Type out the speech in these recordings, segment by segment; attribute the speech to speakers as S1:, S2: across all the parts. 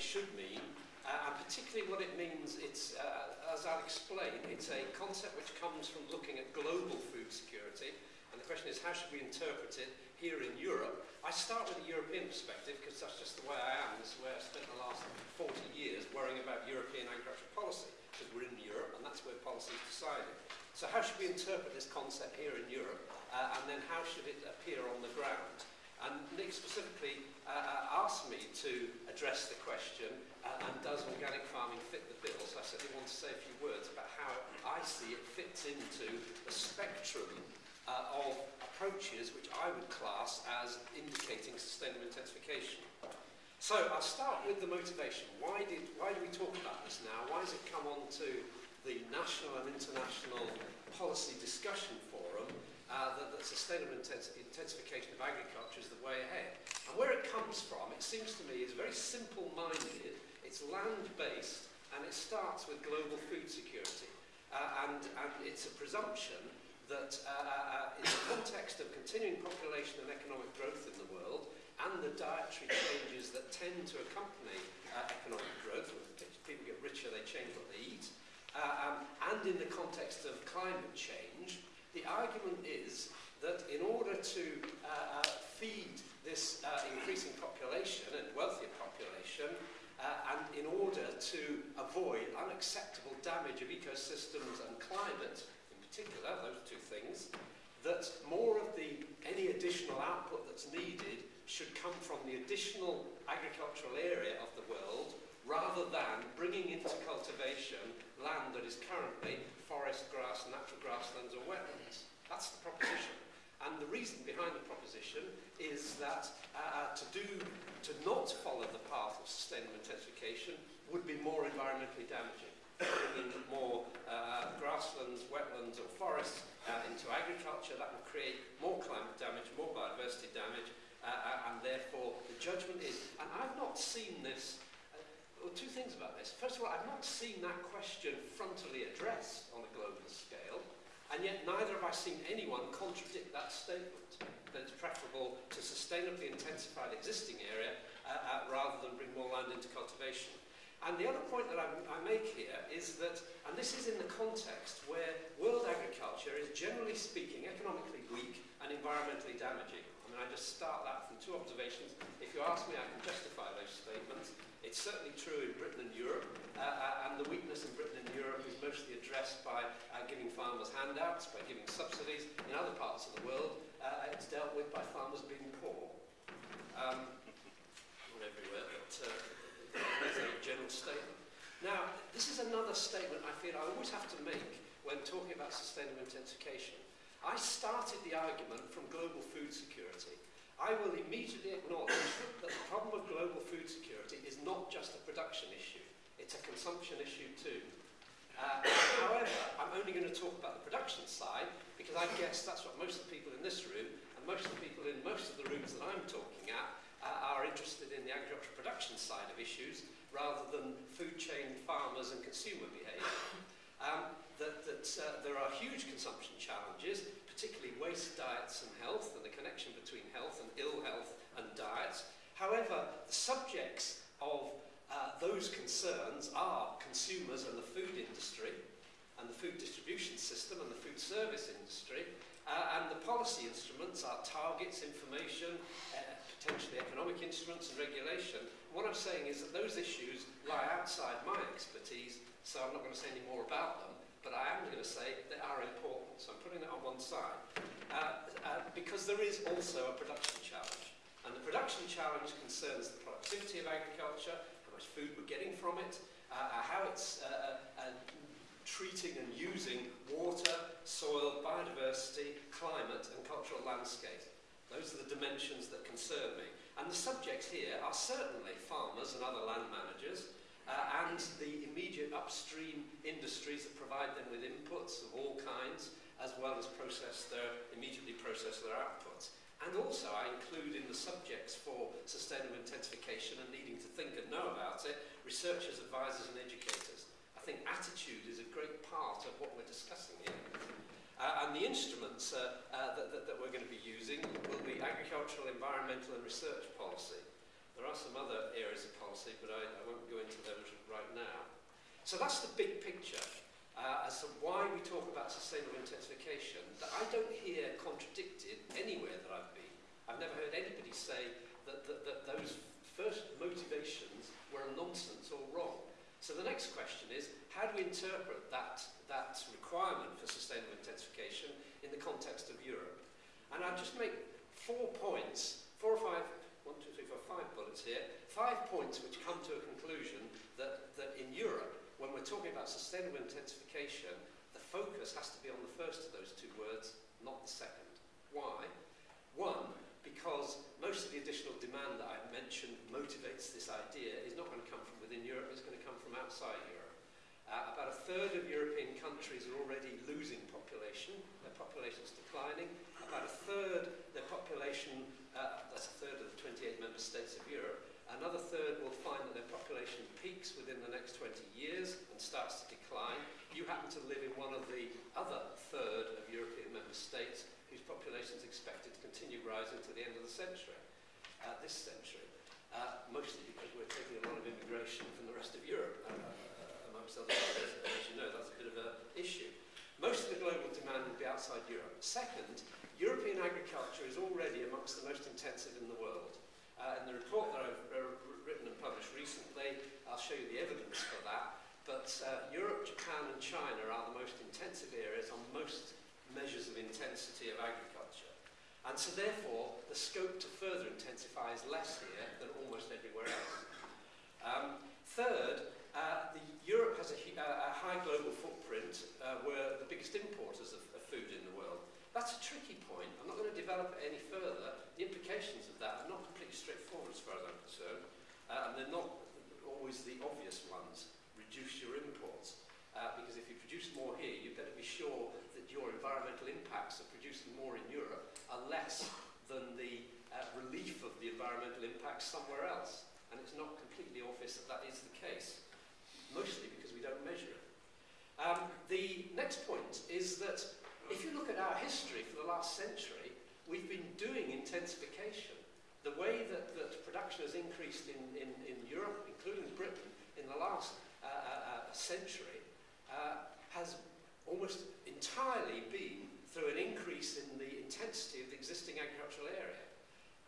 S1: should mean, uh, and particularly what it means, it's, uh, as I'll explain, it's a concept which comes from looking at global food security, and the question is how should we interpret it here in Europe? I start with a European perspective because that's just the way I am. This is where I've spent the last 40 years worrying about European agricultural policy because we're in Europe and that's where policy is decided. So how should we interpret this concept here in Europe uh, and then how should it appear on the ground? And Nick specifically uh, uh, asked me to address the question, uh, and does organic farming fit the bill? So I certainly want to say a few words about how I see it fits into the spectrum uh, of approaches which I would class as indicating sustainable intensification. So I'll start with the motivation. Why did why do we talk about this now? Why has it come on to the national and international policy discussion forum uh, that, that sustainable intensification of agriculture is the way ahead? And where it comes from, it seems to me, is very simple-minded, it's land-based, and it starts with global food security. Uh, and, and it's a presumption that uh, uh, in the context of continuing population and economic growth in the world, and the dietary changes that tend to accompany uh, economic growth. People get richer, they change what they eat. Uh, um, and in the context of climate change, The argument is that in order to uh, uh, feed this uh, increasing population and wealthier population, uh, and in order to avoid unacceptable damage of ecosystems and climate, in particular, those two things, that more of the any additional output that's needed should come from the additional agricultural area of the world rather than bringing into cultivation land that is currently forest, grass, natural grasslands or wetlands. That's the proposition. And the reason behind the proposition is that uh, to do, to not follow the path of sustainable intensification would be more environmentally damaging. Bringing more uh, grasslands, wetlands or forests uh, into agriculture, that would create more climate damage, more biodiversity damage, uh, uh, and therefore the judgment is, and I've not seen this, uh, well, two things about this. First of all, I've not seen that question frontally addressed on a global scale, and yet neither have I seen anyone contradict that statement, that it's preferable to sustainably intensify the existing area uh, uh, rather than bring more land into cultivation. And the other point that I, I make here is that, and this is in the context where world agriculture is generally speaking economically weak and environmentally damaging. I mean, I just start that from two observations. If you ask me, I can justify those statements. It's certainly true in Britain and Europe, uh, uh, and the weakness in Britain and Europe is mostly addressed by uh, giving farmers handouts, by giving subsidies. In other parts of the world, uh, it's dealt with by farmers being poor. Um, not everywhere, but uh, a general statement. Now, this is another statement I feel I always have to make when talking about sustainable intensification. I started the argument from global food security. I will immediately acknowledge that the problem of global food security is not just a production issue, it's a consumption issue too. Uh, however, I'm only going to talk about the production side because I guess that's what most of the people in this room and most of the people in most of the rooms that I'm talking at uh, are interested in the agricultural production side of issues rather than food chain farmers and consumer behaviour. Um, that that uh, there are huge consumption challenges particularly waste diets and health and the connection between health and ill health and diets. However, the subjects of uh, those concerns are consumers and the food industry and the food distribution system and the food service industry uh, and the policy instruments are targets, information, uh, potentially economic instruments and regulation. What I'm saying is that those issues lie outside my expertise, so I'm not going to say any more about them but I am going to say they are important. So I'm putting it on one side. Uh, uh, because there is also a production challenge. And the production challenge concerns the productivity of agriculture, how much food we're getting from it, uh, uh how it's uh, uh, treating and using water, soil, biodiversity, climate and cultural landscape. Those are the dimensions that concern me. And the subjects here are certainly farmers and other land managers, uh, and the immediate upstream industries that provide them with inputs of all kinds, as well as process their, immediately process their outputs. And also I include in the subjects for sustainable intensification and needing to think and know about it, researchers, advisors and educators. I think attitude is a great part of what we're discussing here. Uh, and the instruments uh, uh, that, that, that we're going to be using will be agricultural, environmental and research policy. There are some other areas of policy, but I, I won't go into those right now. So that's the big picture uh, as to why we talk about sustainable intensification that I don't hear contradicted anywhere that I've been. I've never heard anybody say that, that, that those first motivations were nonsense or wrong. So the next question is, how do we interpret that, that requirement for sustainable intensification in the context of Europe? And I'll just make four points, four or five five bullets here, five points which come to a conclusion that, that in Europe, when we're talking about sustainable intensification, the focus has to be on the first of those two words, not the second. Why? One, because most of the additional demand that I've mentioned motivates this idea is not going to come from within Europe, it's going to come from outside Europe. Uh, about a third of European countries are already losing population, their population's declining. About a third, their population uh, that's a third of the 28 member states of Europe, another third will find that their population peaks within the next 20 years and starts to decline. You happen to live in one of the other third of European member states whose population is expected to continue rising to the end of the century, uh, this century, uh, mostly because we're taking a lot of immigration from the rest of Europe. Uh, amongst other. As you know, that's a bit of an issue. Most of the global demand will be outside Europe. Second, European agriculture is already amongst the most intensive in the world. Uh, in the report that I've uh, written and published recently, I'll show you the evidence for that, but uh, Europe, Japan and China are the most intensive areas on most measures of intensity of agriculture. And so therefore, the scope to further intensify is less here than almost everywhere else. Um, third, uh, the, Europe has a, uh, a high global footprint. Uh, we're the biggest importers of, of food in the world. That's a tricky point. I'm not going to develop it any further. The implications of that are not completely straightforward as far as I'm concerned. Uh, and they're not always the obvious ones. Reduce your imports. Uh, because if you produce more here, you better be sure that your environmental impacts of producing more in Europe are less than the uh, relief of the environmental impacts somewhere else. And it's not completely obvious that that is the case, mostly because we don't measure it. Um, the next point is that if you look at our history for the last century, we've been doing intensification. The way that, that production has increased in, in, in Europe, including Britain, in the last uh, uh, uh century, uh, has almost entirely been through an increase in the intensity of the existing agricultural area.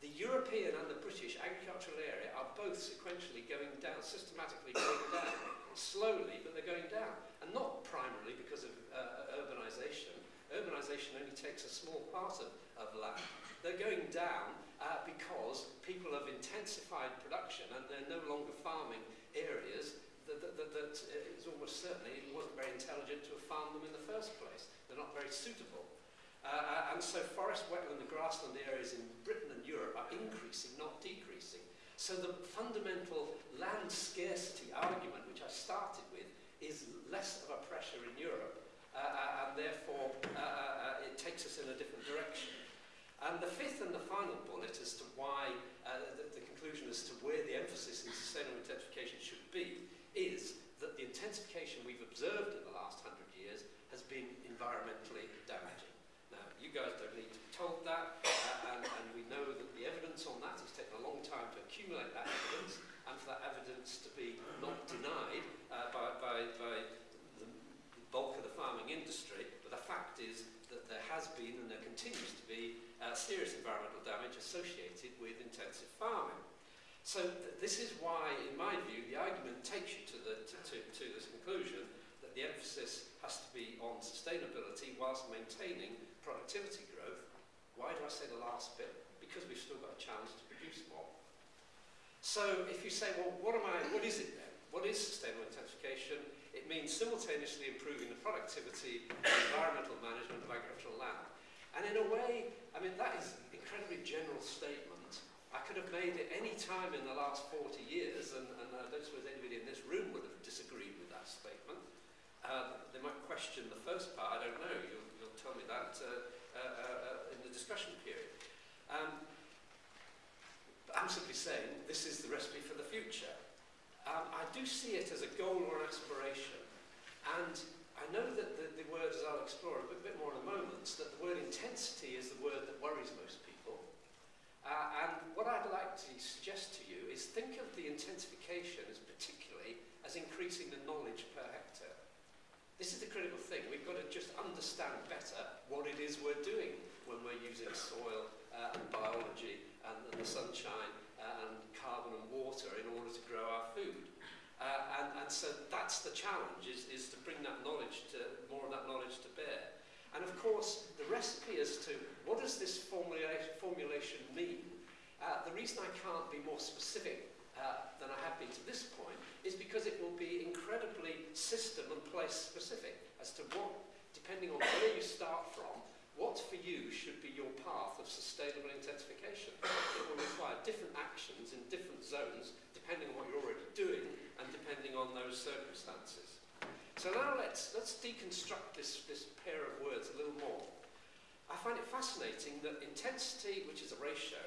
S1: The European and the British agricultural area are both sequentially going down, systematically going down, slowly, but they're going down. And not primarily because of uh, urbanisation. Urbanisation only takes a small part of, of land. They're going down uh, because people have intensified production and they're no longer farming areas that, that, that, that is almost certainly wasn't very intelligent to have farmed them in the first place. They're not very suitable. Uh, and so forest, wetland and grassland areas in Britain and Europe are increasing, not decreasing. So the fundamental land scarcity argument, which I started with, is less of a pressure in Europe, uh, uh and therefore uh, uh, it takes us in a different direction. And the fifth and the final bullet as to why, uh, the, the conclusion as to where the emphasis in sustainable intensification should be, is that the intensification we've observed in the last hundred years has been environmentally damaging you guys don't need to be told that, uh, and, and we know that the evidence on that has taken a long time to accumulate that evidence, and for that evidence to be not denied uh, by, by, by the bulk of the farming industry, but the fact is that there has been and there continues to be uh, serious environmental damage associated with intensive farming. So th this is why, in my view, the argument takes you to, the, to, to, to this conclusion that the emphasis has to be on sustainability whilst maintaining productivity growth. Why do I say the last bit? Because we've still got a chance to produce more. So if you say, well, what am I, what is it then? What is sustainable intensification? It means simultaneously improving the productivity and environmental management of agricultural land. And in a way, I mean, that is an incredibly general statement. Could have made it any time in the last 40 years, and, and I don't suppose anybody in this room would have disagreed with that statement. Uh, they might question the first part, I don't know. You'll tell me that uh, uh, uh, in the discussion period. Um, I'm simply saying this is the recipe for the future. Um, I do see it as a goal or an aspiration. And I know that the, the as I'll explore a bit, bit more in a moment, that the word intensity is the word that worries most people. Uh, and what I'd like to suggest to you is think of the intensification as particularly as increasing the knowledge per hectare. This is the critical thing. We've got to just understand better what it is we're doing when we're using soil uh, and biology and, and the sunshine uh, and carbon and water in order to grow our food. Uh, and, and so that's the challenge, is, is to bring that knowledge to, more of that knowledge to bear. And of course, the recipe as to what does this formula formulation mean, uh, the reason I can't be more specific uh, than I have been to this point is because it will be incredibly system and place specific as to what, depending on where you start from, what for you should be your path of sustainable intensification. It will require different actions in different zones depending on what you're already doing and depending on those circumstances. So now let's, let's deconstruct this, this pair of words a little more. I find it fascinating that intensity, which is a ratio,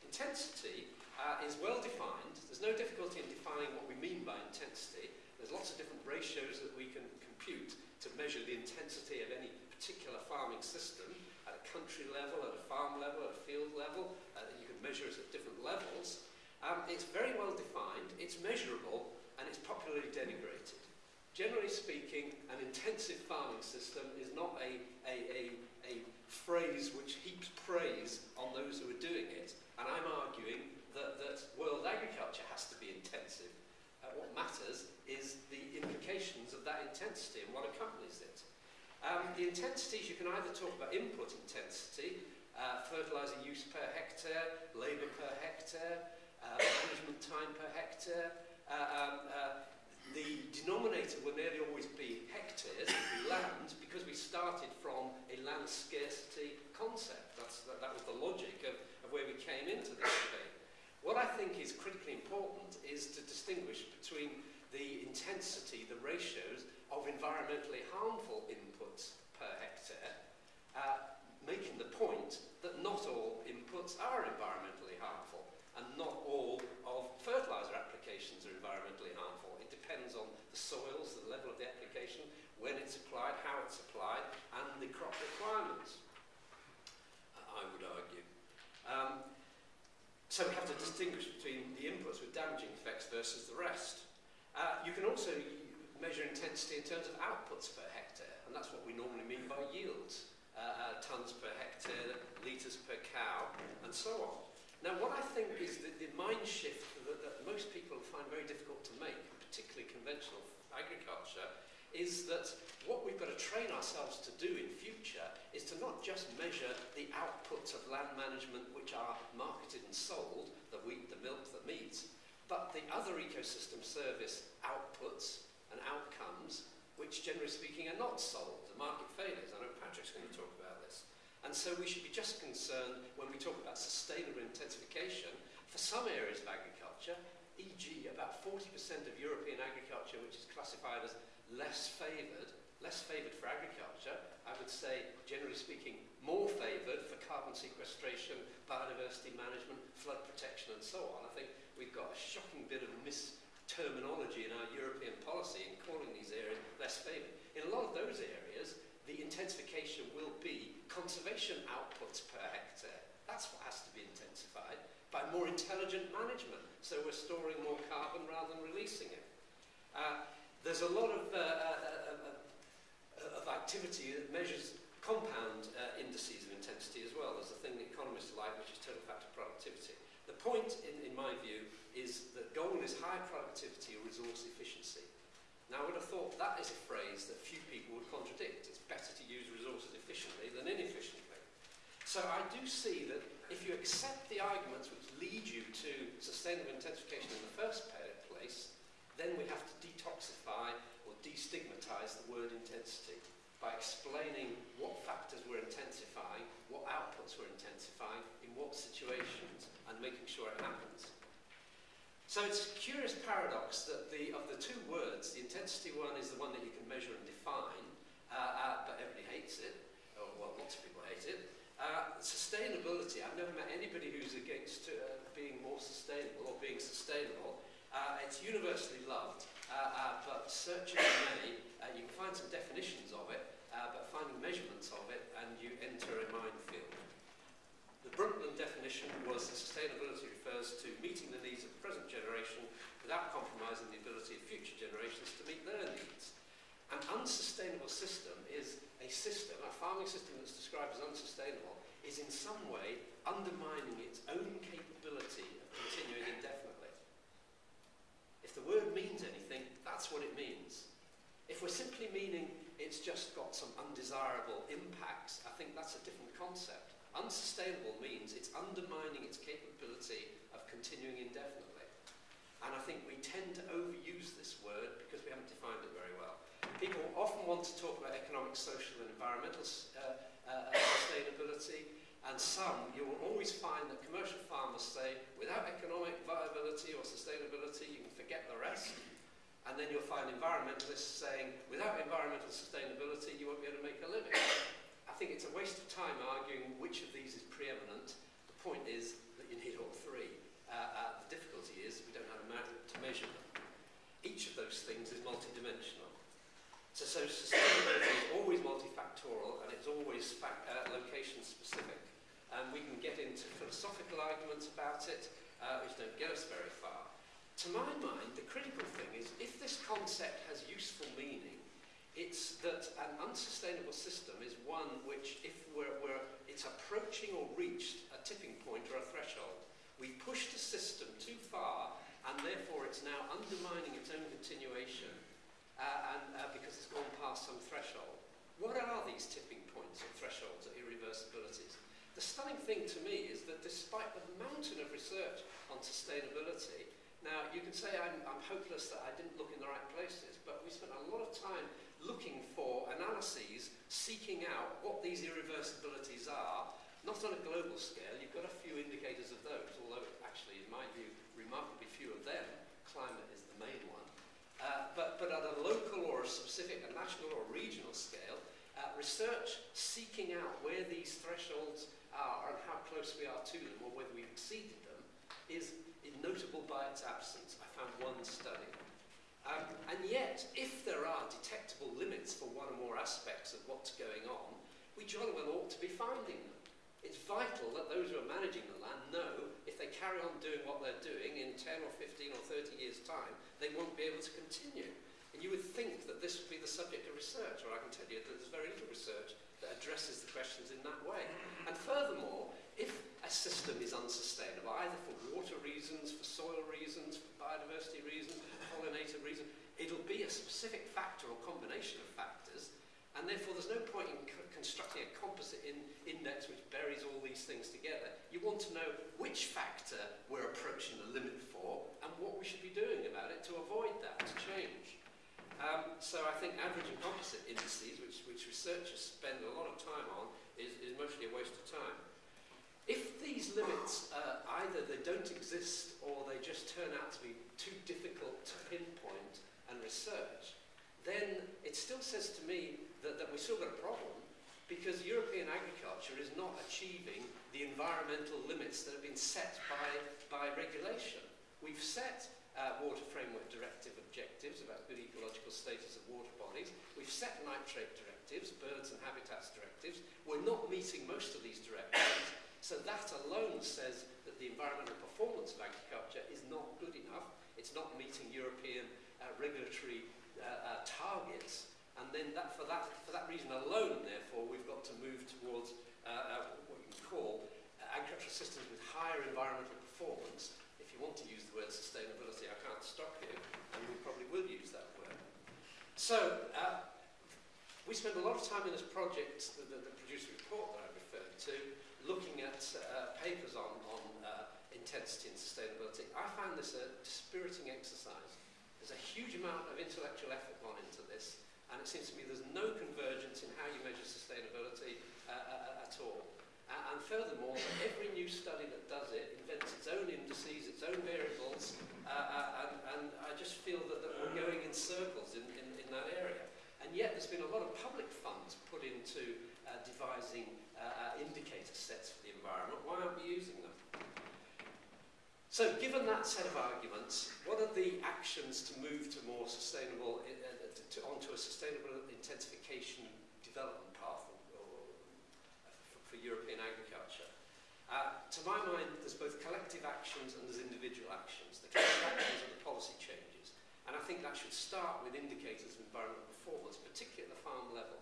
S1: intensity uh, is well defined. There's no difficulty in defining what we mean by intensity. There's lots of different ratios that we can compute to measure the intensity of any particular farming system at a country level, at a farm level, at a field level. Uh, you can measure it at different levels. Um, it's very well defined, it's measurable, and it's popularly denigrated. generally speaking, an intensive farming system is not a, a, a, a phrase which heaps praise on those who are doing it. And I'm arguing that, that world agriculture has to be intensive. Uh, what matters is the implications of that intensity and what accompanies it. Um, the intensities, you can either talk about input intensity, uh, fertiliser use per hectare, labour per hectare, uh, management time per hectare, uh, um, uh, the denominator will nearly always be hectares, land, because we started from a land scarcity concept. That's, that, that was the logic of, of where we came into this debate. What I think is critically important is to distinguish between the intensity, the ratios of environmentally harmful inputs per hectare, uh, making the point that not all inputs are environmentally depends on the soils, the level of the application, when it's applied, how it's applied, and the crop requirements, I would argue. Um, so we have to distinguish between the inputs with damaging effects versus the rest. Uh, you can also measure intensity in terms of outputs per hectare, and that's what we normally mean by yields, uh, uh, tons per hectare, litres per cow, and so on. Now, what I think is that the mind shift that, that most people find very difficult to make particularly conventional agriculture, is that what we've got to train ourselves to do in future is to not just measure the outputs of land management which are marketed and sold, the wheat, the milk, the meat, but the other ecosystem service outputs and outcomes which generally speaking are not sold, the market failures. I know Patrick's going to talk about this. And so we should be just concerned when we talk about sustainable intensification for some areas of agriculture, e.g. about 40% of European agriculture which is classified as less favoured, less favoured for agriculture, I would say, generally speaking, more favoured for carbon sequestration, biodiversity management, flood protection and so on. I think we've got a shocking bit of misterminology in our European policy in calling these areas less favoured. In a lot of those areas, the intensification will be conservation outputs per hectare. That's what has to be intensified by more intelligent management. So we're storing more carbon rather than releasing it. Uh, there's a lot of, uh, uh, uh, of activity that measures compound indices of intensity as well. There's a thing that economists like, which is total factor productivity. The point, in, in my view, is that goal is high productivity or resource efficiency. Now, I would have thought that is a phrase that few people would contradict. It's better to use resources efficiently than inefficiently. So I do see that if you accept the arguments which lead you to sustainable intensification in the first place, then we have to detoxify or destigmatize the word intensity by explaining what factors we're intensifying, what outputs we're intensifying, in what situations, and making sure it happens. So it's a curious paradox that the, of the two words, the intensity one is the one that you can measure and define, uh, uh, but everybody hates it, or well, lots of people hate it, Uh, sustainability, I've never met anybody who's against uh, being more sustainable or being sustainable. Uh, it's universally loved, uh, uh, but searching many, uh, you can find some definitions of it, uh, but finding measurements of it, and you enter a minefield. The Brundtland definition was that sustainability refers to meeting the needs of the present generation without compromising the ability of future generations to meet their needs. An unsustainable system is a system, a farming system that's described as unsustainable, is in some way undermining its own capability of continuing indefinitely. If the word means anything, that's what it means. If we're simply meaning it's just got some undesirable impacts, I think that's a different concept. Unsustainable means it's undermining its capability of continuing indefinitely. And I think we tend to overuse this word because we haven't defined it very well. People often want to talk about economic, social and environmental uh, uh, sustainability and some, you will always find that commercial farmers say, without economic viability or sustainability, you can forget the rest. And then you'll find environmentalists saying, without environmental sustainability, you won't be able to make a living. I think it's a waste of time arguing which of these is preeminent. The point is that you need all three. Uh, uh, the difficulty is we don't know how to measure them. Each of those things is multidimensional. So, so sustainability is always multifactorial and it's always uh, location specific. And we can get into philosophical arguments about it, uh, which don't get us very far. To my mind, the critical thing is if this concept has useful meaning, it's that an unsustainable system is one which, if we're, we're, it's approaching or reached a tipping point or a threshold, we pushed the system too far and therefore it's now undermining its own continuation uh, and, uh, because it's gone past some threshold. What are these tipping points or thresholds or irreversibilities? The stunning thing to me is that despite the mountain of research on sustainability, now you can say I'm, I'm hopeless that I didn't look in the right places, but we spent a lot of time looking for analyses, seeking out what these irreversibilities are, not on a global scale, you've got a few indicators of those, although actually, in my view, remarkably few of them. Climate is the main one. Uh, but, but at a local or a specific, a national or regional scale, uh, research seeking out where these thresholds are and how close we are to them or whether we've exceeded them is, is notable by its absence. I found one study. Um, and yet, if there are detectable limits for one or more aspects of what's going on, we jolly well ought to be finding them. It's vital that those who are managing the land know if they carry on doing what they're doing in 10 or 15 or 30 years' time, they won't be able to continue. And you would think that this would be the subject of research, or I can tell you that there's very little research that addresses the questions in that way. And furthermore, if a system is unsustainable, either for water reasons, for soil reasons, for biodiversity reasons, for pollinator reasons, it'll be a specific factor or combination of factors and therefore there's no point in constructing a composite in index which buries all these things together. You want to know which factor we're approaching the limit for and what we should be doing about it to avoid that, to change. Um, so I think average and composite indices, which, which researchers spend a lot of time on, is, is mostly a waste of time. If these limits, uh, either they don't exist or they just turn out to be too difficult to pinpoint and research, then it still says to me that, that we've still got a problem because European agriculture is not achieving the environmental limits that have been set by, by regulation. We've set uh, Water Framework Directive objectives about good ecological status of water bodies. We've set nitrate directives, birds and habitats directives. We're not meeting most of these directives. so that alone says that the environmental performance of agriculture is not good enough. It's not meeting European uh, regulatory uh, uh, targets And then that, for, that, for that reason alone, therefore, we've got to move towards uh, uh, what you can call uh, agricultural systems with higher environmental performance. If you want to use the word sustainability, I can't stop you, and we probably will use that word. So, uh, we spent a lot of time in this project, the, the, the producer report that I referred to, looking at uh, papers on, on uh, intensity and sustainability. I found this a dispiriting exercise. There's a huge amount of intellectual effort gone into this, And it seems to me there's no convergence in how you measure sustainability uh, uh, uh at all. Uh, and furthermore, every new study that does it invents its own indices, its own variables, uh, uh, and, and I just feel that, that we're going in circles in, in, in that area. And yet there's been a lot of public funds put into uh, devising uh, indicator sets for the environment. Why aren't we using them? So given that set of arguments, what are the actions to move to more sustainable to, onto a sustainable intensification development path or, or, for, for European agriculture. Uh, to my mind, there's both collective actions and there's individual actions. The collective actions are the policy changes. And I think that should start with indicators of environmental performance, particularly at the farm level.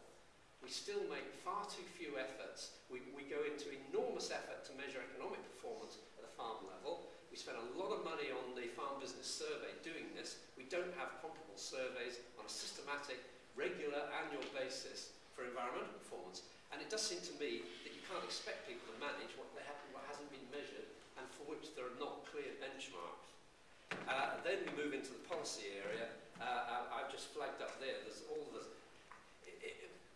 S1: We still make far too few efforts. We, we go into enormous effort to measure economic performance at the farm level, We spend a lot of money on the Farm Business Survey doing this. We don't have comparable surveys on a systematic, regular, annual basis for environmental performance. And it does seem to me that you can't expect people to manage what, they have, what hasn't been measured and for which there are not clear benchmarks. Uh, then we move into the policy area. Uh, I've just flagged up there, there's all the...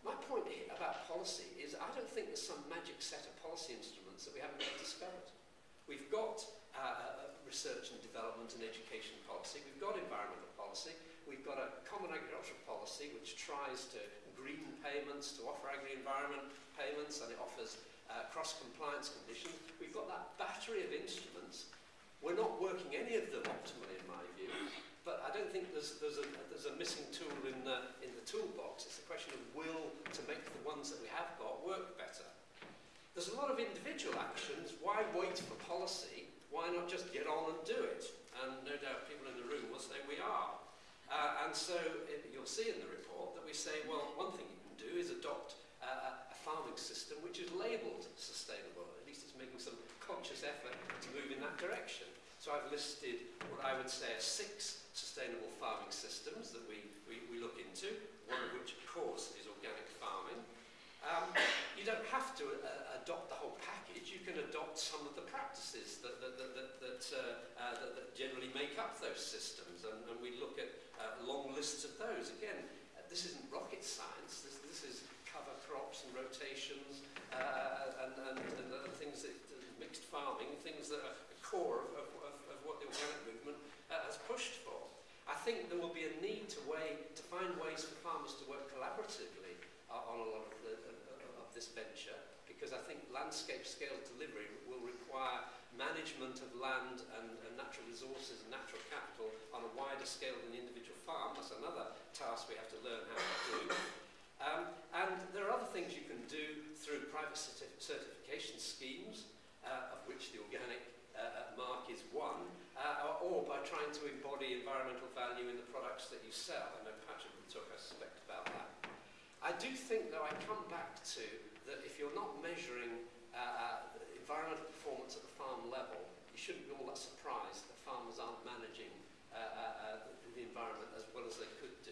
S1: My point about policy is I don't think there's some magic set of policy instruments that we haven't yet discovered. We've got uh, research and development and education policy, we've got environmental policy, we've got a common agricultural policy which tries to green payments, to offer agri-environment payments, and it offers uh, cross-compliance conditions. We've got that battery of instruments. We're not working any of them optimally, in my view, but I don't think there's, there's, a, there's a missing tool in the, in the toolbox. It's a question of will to make the ones that we have got work better. There's a lot of individual actions. Why wait for policy? why not just get on and do it? And no doubt people in the room will say, we are. Uh, and so it, you'll see in the report that we say, well, one thing you can do is adopt uh, a farming system which is labelled sustainable. At least it's making some conscious effort to move in that direction. So I've listed what I would say are six sustainable farming systems that we, we, we look into, one of which, of course, is organic farming. Um, you don't have to uh, adopt the whole package, you can adopt some of the practices that, that, that, that, that, uh, uh, that, that generally make up those systems, and, and we look at uh, long lists of those. Again, uh, this isn't rocket science, this, this is cover crops and rotations uh, and, and, and, and things that uh, mixed farming, things that are the core of, of, of, of what the organic movement uh, has pushed for. I think there will be a need to, way, to find ways for farmers to work collaboratively on a lot of, the, of this venture because I think landscape scale delivery will require management of land and, and natural resources and natural capital on a wider scale than the individual farm. That's another task we have to learn how to do. Um, and there are other things you can do through private certif certification schemes, uh, of which the organic uh, mark is one, uh, or by trying to embody environmental value in the products that you sell. I know Patrick will talk, I suspect, about that. I do think, though, I come back to that if you're not measuring uh, uh, environmental performance at the farm level, you shouldn't be all that surprised that farmers aren't managing uh, uh, uh, the environment as well as they could do.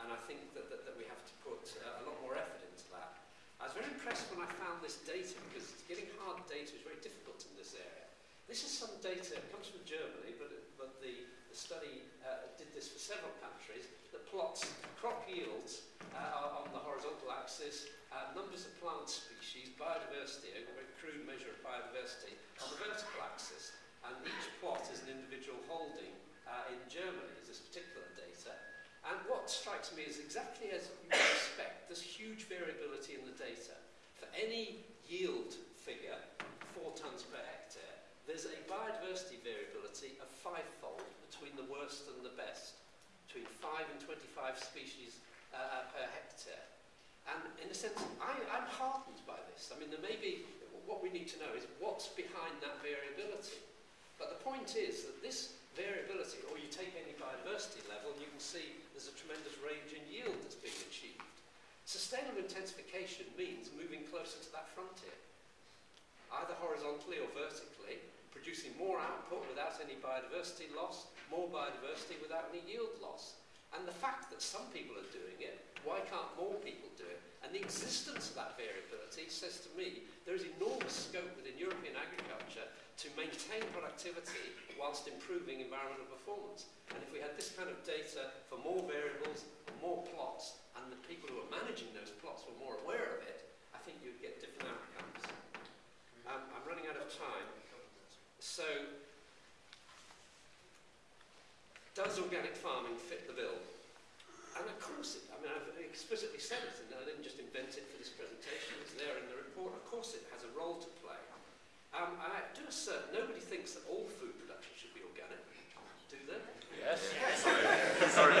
S1: And I think that, that, that we have to put uh, a lot more effort into that. I was very impressed when I found this data because getting hard data is very difficult in this area. This is some data, it comes from Germany, but, but the, the study uh, did this for several countries, that plots crop yields uh, analysis, uh, numbers of plant species, biodiversity, a crude measure of biodiversity, on the vertical axis, and each plot is an individual holding uh, in Germany, is this particular data. And what strikes me is exactly as you would expect, there's huge variability in the data. For any yield figure, 4 tonnes per hectare, there's a biodiversity variability of fivefold between the worst and the best, between 5 and 25 species uh, uh, per hectare. And in a sense, I, I'm heartened by this. I mean, there may be, what we need to know is what's behind that variability. But the point is that this variability, or you take any biodiversity level, and you can see there's a tremendous range in yield that's being achieved. Sustainable intensification means moving closer to that frontier, either horizontally or vertically, producing more output without any biodiversity loss, more biodiversity without any yield loss. And the fact that some people are doing it, why can't more people do it? And the existence of that variability says to me there is enormous scope within European agriculture to maintain productivity whilst improving environmental performance. And if we had this kind of data for more variables, more plots, and the people who are managing those plots were more aware of it, I think you'd get different outcomes. Um, I'm running out of time. So, does organic farming fit the bill? And of course, it, I mean, I've explicitly said it, and I didn't just invent it for this presentation, it's there in the report. Of course, it has a role to play. Um, and I do assert, nobody thinks that all food production should be organic, do they?
S2: Yes.
S1: yes.
S2: Sorry.
S1: Sorry.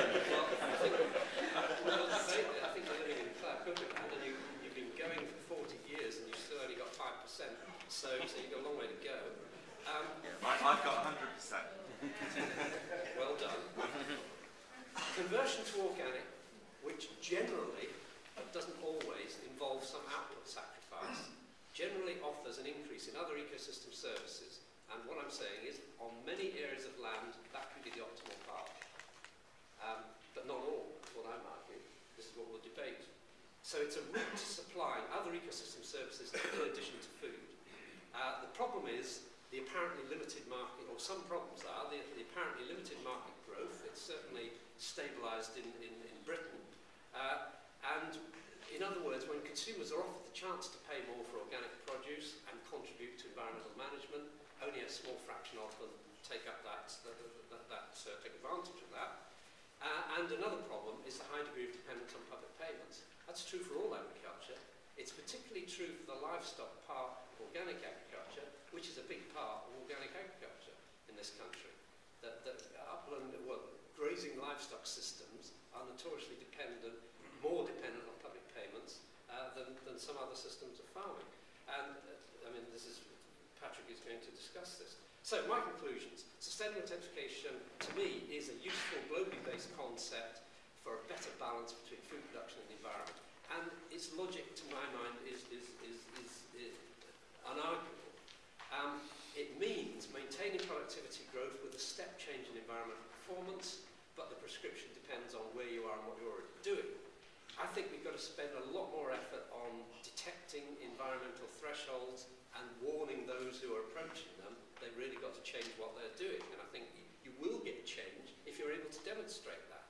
S1: Some problems are, the, the apparently limited market growth. It's certainly stabilised in, in, in Britain. Uh, and in other words, when consumers are offered the chance to pay more for organic produce and contribute to environmental management, only a small fraction of them take up that, that, that, that uh, take advantage of that. Uh, and another problem is the high degree of dependence on public payments. That's true for all agriculture. It's particularly true for the livestock part of organic agriculture, which is a big part of organic agriculture this country. That, that upland, well, grazing livestock systems are notoriously dependent, more dependent on public payments uh, than, than some other systems of farming. And, uh, I mean, this is, Patrick is going to discuss this. So, my conclusions. Sustainable intensification, to me, is a useful, globally based concept for a better balance between food production and the environment. And its logic, to my mind, is, is, is, is, is unarguable. Um, it means maintaining productivity growth with a step change in environmental performance, but the prescription depends on where you are and what you're already doing. I think we've got to spend a lot more effort on detecting environmental thresholds and warning those who are approaching them they've really got to change what they're doing. And I think you will get change if you're able to demonstrate that.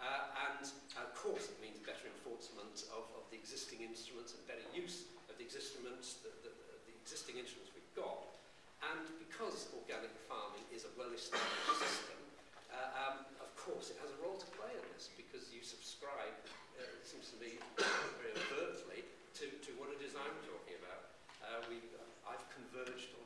S1: Uh, and of course it means better enforcement of, of the existing instruments and better use of the instruments, the, the, the existing instruments we've got. And because organic farming is a well-established system, uh, um, of course it has a role to play in this because you subscribe, uh, it seems to me very overtly, to, to what it is I'm talking about. Uh, we, I've converged on